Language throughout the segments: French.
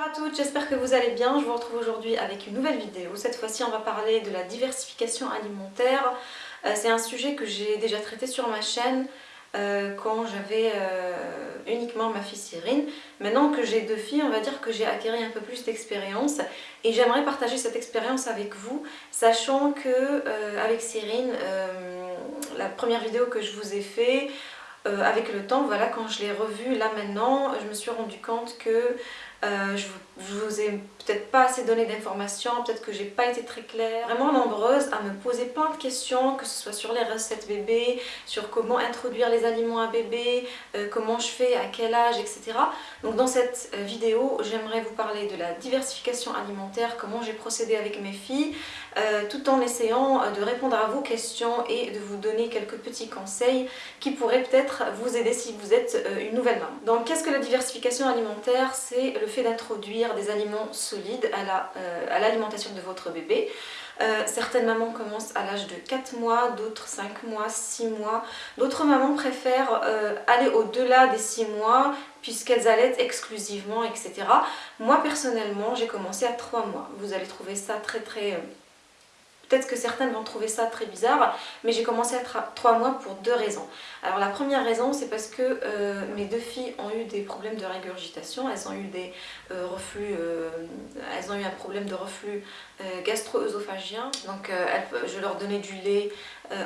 Bonjour à toutes, j'espère que vous allez bien. Je vous retrouve aujourd'hui avec une nouvelle vidéo. Cette fois-ci, on va parler de la diversification alimentaire. Euh, c'est un sujet que j'ai déjà traité sur ma chaîne euh, quand j'avais euh, uniquement ma fille Cyrine. Maintenant que j'ai deux filles, on va dire que j'ai acquis un peu plus d'expérience et j'aimerais partager cette expérience avec vous, sachant que avec Cyrine, la première vidéo que je vous ai fait, avec le temps, voilà, quand je l'ai revue là maintenant, je me suis rendu compte que euh, je, vous ai peut-être pas assez donné d'informations, peut-être que j'ai pas été très claire. Vraiment nombreuse à me poser plein de questions, que ce soit sur les recettes bébé, sur comment introduire les aliments à bébé, euh, comment je fais, à quel âge, etc. Donc dans cette euh, vidéo, j'aimerais vous parler de la diversification alimentaire, comment j'ai procédé avec mes filles, tout en essayant de répondre à vos questions et de vous donner quelques petits conseils qui pourraient peut-être vous aider si vous êtes une nouvelle maman. Donc qu'est-ce que la diversification alimentaire? C'est fait d'introduire des aliments solides euh, à l'alimentation de votre bébé. Euh, certaines mamans commencent à l'âge de 4 mois, d'autres 5 mois, 6 mois. D'autres mamans préfèrent euh, aller au-delà des 6 mois puisqu'elles allaitent exclusivement, etc. Moi personnellement, j'ai commencé à 3 mois. Vous allez trouver ça très très Peut-être que certaines vont trouver ça très bizarre, mais j'ai commencé à 3 mois pour deux raisons. Alors la première raison, c'est parce que euh, mes deux filles ont eu des problèmes de régurgitation, elles ont eu des euh, reflux, euh, elles ont eu un problème de reflux gastro-œsophagien, donc je leur donnais du lait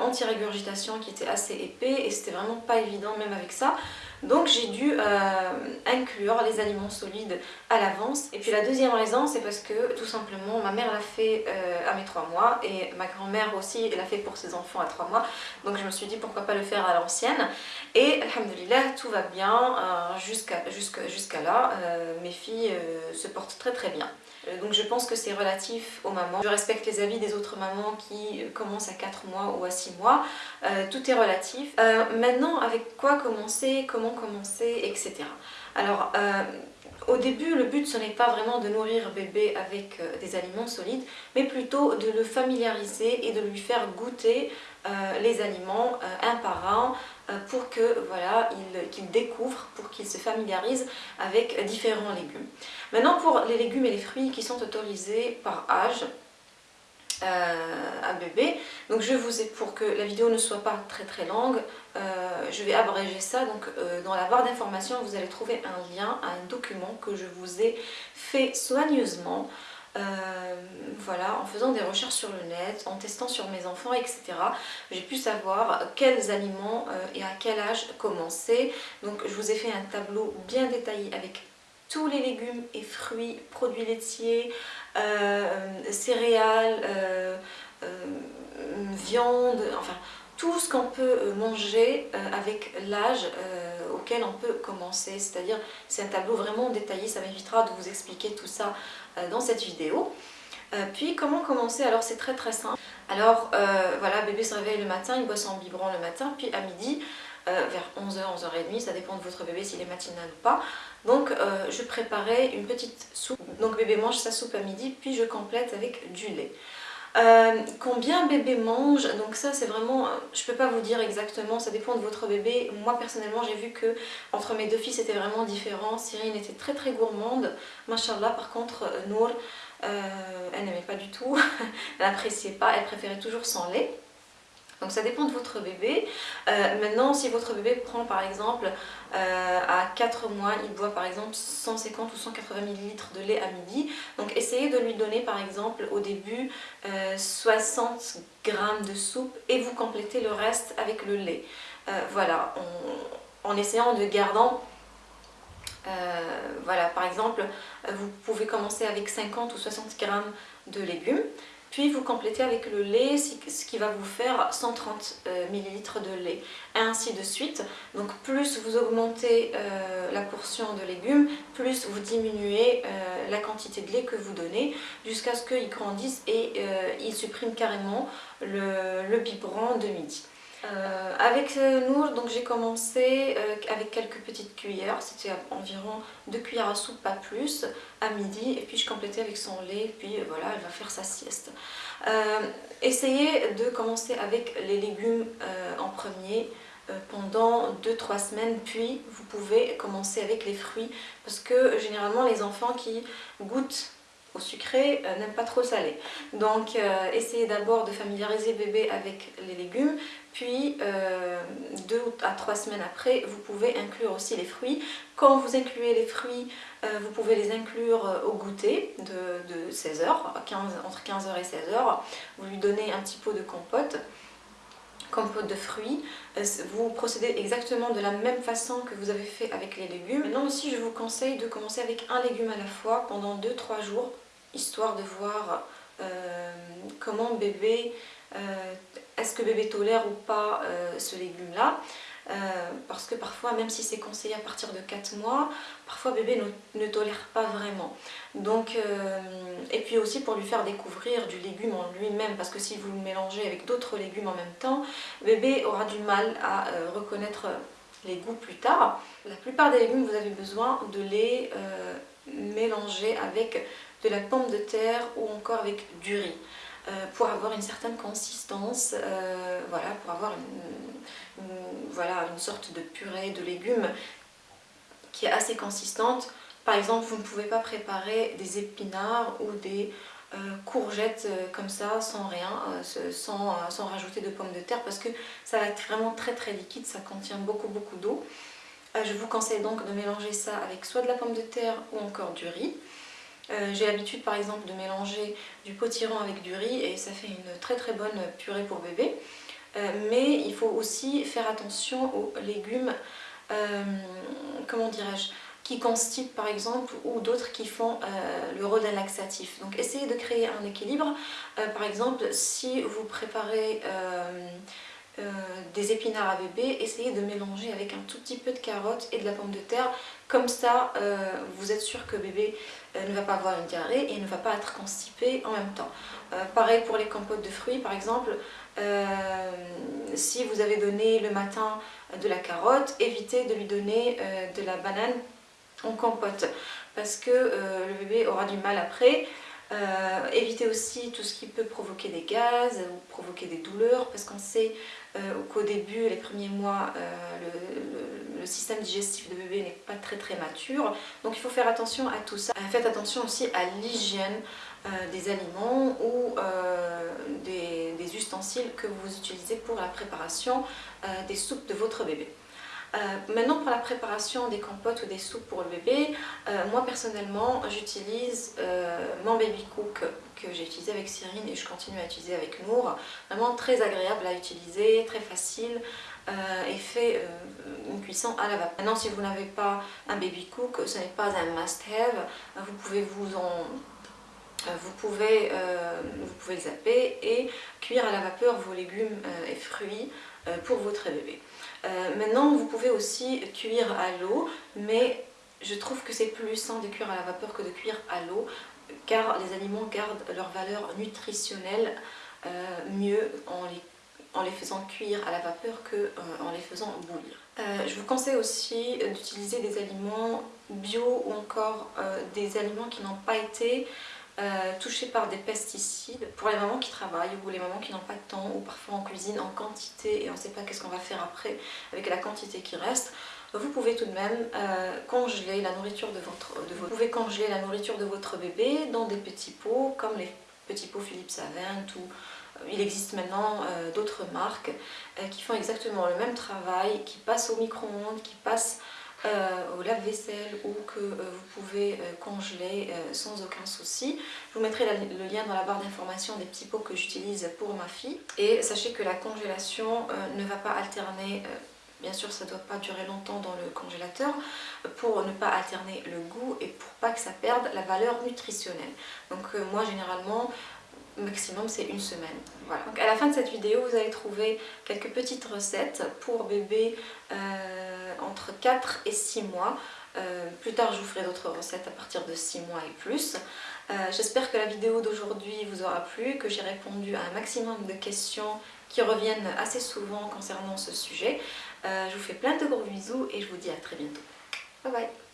anti-régurgitation qui était assez épais et c'était vraiment pas évident même avec ça. Donc j'ai dû euh, inclure les aliments solides à l'avance. Et puis la deuxième raison, c'est parce que tout simplement ma mère l'a fait euh, à mes 3 mois et ma grand-mère aussi l'a fait pour ses enfants à 3 mois. Donc je me suis dit pourquoi pas le faire à l'ancienne. Et alhamdoulilah, tout va bien euh, jusqu'à là. mes filles se portent très très bien. Donc je pense que c'est relatif aux mamans. Je respecte les avis des autres mamans qui commencent à 4 mois ou à 6 mois. tout est relatif. maintenant, avec quoi commencer? Comment commencer, etc. Alors, euh, au début, le but ce n'est pas vraiment de nourrir bébé avec euh, des aliments solides, mais plutôt de le familiariser et de lui faire goûter euh, les aliments un par un pour que voilà qu'il découvre, pour qu'il se familiarise avec différents légumes. Maintenant pour les légumes et les fruits qui sont autorisés par âge, à bébé. Donc je vous ai, pour que la vidéo ne soit pas très très longue, euh, je vais abréger ça. Donc euh, dans la barre d'informations, vous allez trouver un lien à un document que je vous ai fait soigneusement. Euh, voilà, en faisant des recherches sur le net, en testant sur mes enfants, etc. J'ai pu savoir quels aliments et à quel âge commencer. Donc je vous ai fait un tableau bien détaillé avec tous les légumes et fruits, produits laitiers, céréales, viande, enfin tout ce qu'on peut euh, manger euh, avec l'âge euh, auquel on peut commencer. C'est-à-dire, c'est un tableau vraiment détaillé, ça m'évitera de vous expliquer tout ça dans cette vidéo. puis, comment commencer? Alors, c'est très très simple. Alors, voilà, bébé se réveille le matin, il boit son biberon le matin, puis à midi, vers 11h, 11h30, ça dépend de votre bébé s'il est matinal ou pas. Donc je préparais une petite soupe, donc bébé mange sa soupe à midi, puis je complète avec du lait. Euh, combien bébé mange, donc ça c'est vraiment, je peux pas vous dire exactement, ça dépend de votre bébé. Moi personnellement j'ai vu que entre mes deux filles c'était vraiment différent. Cyrine était très très gourmande, machallah. Par contre euh, Nour, euh, elle n'aimait pas du tout, elle n'appréciait pas, elle préférait toujours son lait. Donc ça dépend de votre bébé. Euh, maintenant, si votre bébé prend par exemple euh, à 4 mois, il boit par exemple 150 ou 180 ml de lait à midi. Donc essayez de lui donner par exemple au début 60 euh, g de soupe et vous complétez le reste avec le lait. voilà, en essayant de gardant voilà, par exemple, vous pouvez commencer avec 50 ou 60 g de légumes. Puis vous complétez avec le lait, ce qui va vous faire 130 euh, ml de lait. Et ainsi de suite. Donc plus vous augmentez euh, la portion de légumes, plus vous diminuez euh, la quantité de lait que vous donnez jusqu'à ce qu'il grandisse et il supprime carrément le, le biberon de midi. Euh, avec nous, donc j'ai commencé euh, avec quelques petites cuillères, c'était environ 2 cuillères à soupe, pas plus, à midi, et puis je complétais avec son lait, puis euh, voilà, elle va faire sa sieste. essayez de commencer avec les légumes en premier, pendant 2-3 semaines. Puis vous pouvez commencer avec les fruits. Parce que généralement les enfants qui goûtent au sucré euh, n'aiment pas trop salé. Donc euh, essayez d'abord de familiariser bébé avec les légumes, puis euh, deux à trois semaines après, vous pouvez inclure aussi les fruits. Quand vous incluez les fruits, vous pouvez les inclure au goûter de, 16h, entre 15h et 16h. Vous lui donnez un petit pot de compote compote de fruits. Vous procédez exactement de la même façon que vous avez fait avec les légumes. Maintenant aussi, je vous conseille de commencer avec un légume à la fois pendant 2-3 jours histoire de voir euh, comment bébé, euh, est-ce que bébé tolère ou pas euh, ce légume-là. Parce que parfois, même si c'est conseillé à partir de 4 mois, parfois bébé ne, tolère pas vraiment. Donc, et puis aussi pour lui faire découvrir du légume en lui-même, parce que si vous le mélangez avec d'autres légumes en même temps, bébé aura du mal à reconnaître les goûts plus tard. La plupart des légumes, vous avez besoin de les mélanger avec de la pomme de terre ou encore avec du riz. Euh, pour avoir une certaine consistance, euh, voilà, pour avoir une, sorte de purée de légumes qui est assez consistante. Par exemple, vous ne pouvez pas préparer des épinards ou des euh, courgettes comme ça, sans rien, sans, sans, rajouter de pommes de terre, parce que ça va être vraiment très très liquide, ça contient beaucoup beaucoup d'eau. je vous conseille donc de mélanger ça avec soit de la pomme de terre ou encore du riz. Euh, j'ai l'habitude par exemple de mélanger du potiron avec du riz et ça fait une très très bonne purée pour bébé. Euh, mais il faut aussi faire attention aux légumes, euh, comment dirais-je, qui constipent par exemple ou d'autres qui font le d'un laxatif. Donc essayez de créer un équilibre. par exemple, si vous préparez des épinards à bébé, essayez de mélanger avec un tout petit peu de carottes et de la pomme de terre. Comme ça, vous êtes sûr que bébé ne va pas avoir une diarrhée et ne va pas être constipé en même temps. pareil pour les compotes de fruits, par exemple, si vous avez donné le matin de la carotte, évitez de lui donner de la banane en compote parce que le bébé aura du mal après. évitez aussi tout ce qui peut provoquer des gaz ou provoquer des douleurs parce qu'on sait euh, qu'au début, les premiers mois, euh, le, système digestif de bébé n'est pas très très mature. Donc il faut faire attention à tout ça. Faites attention aussi à l'hygiène euh, des aliments ou des, des, ustensiles que vous utilisez pour la préparation des soupes de votre bébé. Euh, maintenant pour la préparation des compotes ou des soupes pour le bébé, euh, moi personnellement j'utilise euh, mon baby cook que j'ai utilisé avec Cyrine et je continue à utiliser avec Nour. Vraiment très agréable à utiliser, très facile et fait une cuisson à la vapeur. Maintenant si vous n'avez pas un baby cook, ce n'est pas un must-have, vous pouvez vous en vous pouvez, vous pouvez zapper et cuire à la vapeur vos légumes et fruits pour votre bébé. Euh, maintenant, vous pouvez aussi cuire à l'eau, mais je trouve que c'est plus sain de cuire à la vapeur que de cuire à l'eau, car les aliments gardent leur valeur nutritionnelle euh, mieux en les, faisant cuire à la vapeur qu'en euh, en les faisant bouillir. je vous conseille aussi d'utiliser des aliments bio ou encore des aliments qui n'ont pas été euh, touchés par des pesticides pour les mamans qui travaillent ou les mamans qui n'ont pas de temps ou parfois en cuisine en quantité et on ne sait pas qu'est-ce qu'on va faire après avec la quantité qui reste vous pouvez tout de même euh, congeler la nourriture de votre, bébé dans des petits pots comme les petits pots Philippe Savent ou euh, il existe maintenant d'autres marques qui font exactement le même travail, qui passent au micro-ondes, qui passent euh, au lave-vaisselle ou que euh, vous pouvez euh, congeler sans aucun souci. Je vous mettrai le lien dans la barre d'information des petits pots que j'utilise pour ma fille. Et sachez que la congélation ne va pas alterner Bien sûr, ça ne doit pas durer longtemps dans le congélateur pour ne pas alterner le goût et pour pas que ça perde la valeur nutritionnelle. Donc moi, généralement, maximum c'est une semaine. Voilà. Donc à la fin de cette vidéo, vous allez trouver quelques petites recettes pour bébé euh, entre 4 et 6 mois. Euh, plus tard, je vous ferai d'autres recettes à partir de 6 mois et plus. Euh, j'espère que la vidéo d'aujourd'hui vous aura plu, que j'ai répondu à un maximum de questions qui reviennent assez souvent concernant ce sujet. je vous fais plein de gros bisous et je vous dis à très bientôt. Bye bye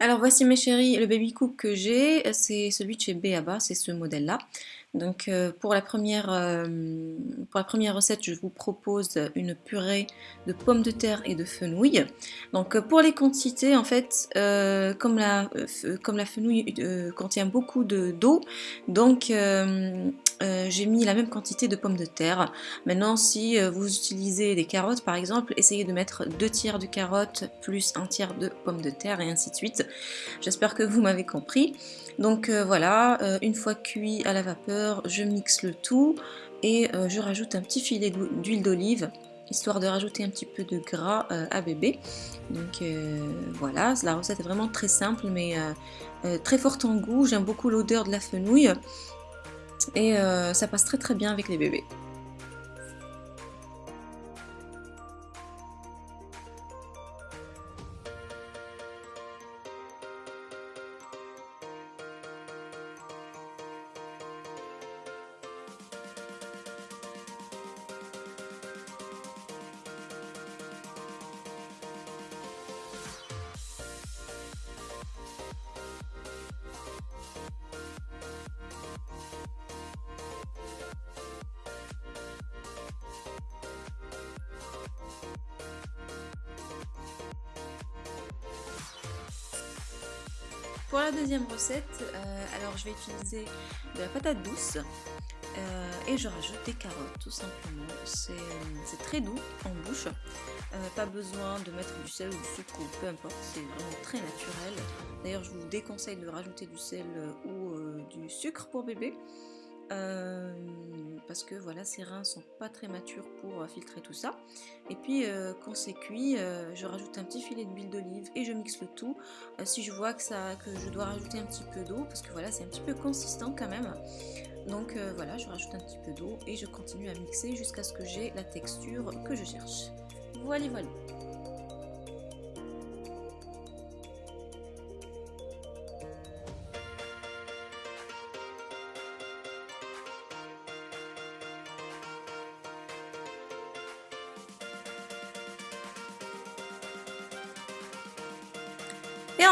alors voici mes chéris, le baby cook que j'ai, c'est celui de chez Beaba, c'est ce modèle-là. Donc euh, pour, la première, euh, pour la première recette, je vous propose une purée de pommes de terre et de fenouil. Donc euh, pour les quantités, en fait, comme, la, comme fenouil contient beaucoup d'eau, donc j'ai mis la même quantité de pommes de terre. Maintenant, si vous utilisez des carottes par exemple, essayez de mettre deux tiers de carottes plus un tiers de pommes de terre et ainsi de suite. J'espère que vous m'avez compris. Donc voilà, une fois cuit à la vapeur, je mixe le tout et euh, je rajoute un petit filet d'huile d'olive histoire de rajouter un petit peu de gras euh, à bébé. Donc euh, voilà, la recette est vraiment très simple mais très forte en goût. J'aime beaucoup l'odeur de la fenouil et ça passe très très bien avec les bébés. Pour la deuxième recette, euh, alors je vais utiliser de la patate douce euh, et je rajoute des carottes tout simplement. C'est très doux en bouche, euh, pas besoin de mettre du sel ou du sucre ou peu importe, c'est vraiment très naturel. D'ailleurs je vous déconseille de rajouter du sel ou du sucre pour bébé. Parce que voilà, ces reins sont pas très matures pour filtrer tout ça. Et puis quand c'est cuit, je rajoute un petit filet d'huile d'olive et je mixe le tout. si je vois que, ça, que je dois rajouter un petit peu d'eau, parce que voilà, c'est un petit peu consistant quand même. Donc voilà, je rajoute un petit peu d'eau et je continue à mixer jusqu'à ce que j'ai la texture que je cherche. Voilà, voilà.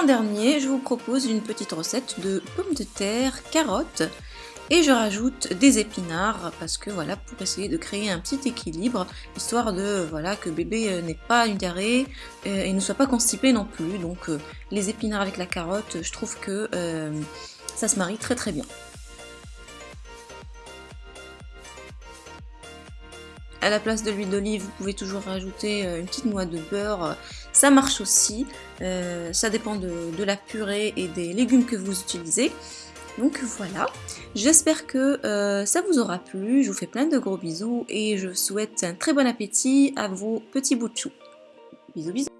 Dernier, je vous propose une petite recette de pommes de terre, carottes et je rajoute des épinards parce que voilà pour essayer de créer un petit équilibre histoire de voilà que bébé euh, n'ait pas une euh, et ne soit pas constipé non plus. Donc euh, les épinards avec la carotte je trouve que ça se marie très très bien À la place de l'huile d'olive, vous pouvez toujours rajouter euh, une petite noix de beurre. Ça marche aussi. Euh, ça dépend de, la purée et des légumes que vous utilisez. Donc voilà, j'espère que euh, ça vous aura plu. Je vous fais plein de gros bisous et je souhaite un très bon appétit à vos petits bouts de. Bisous bisous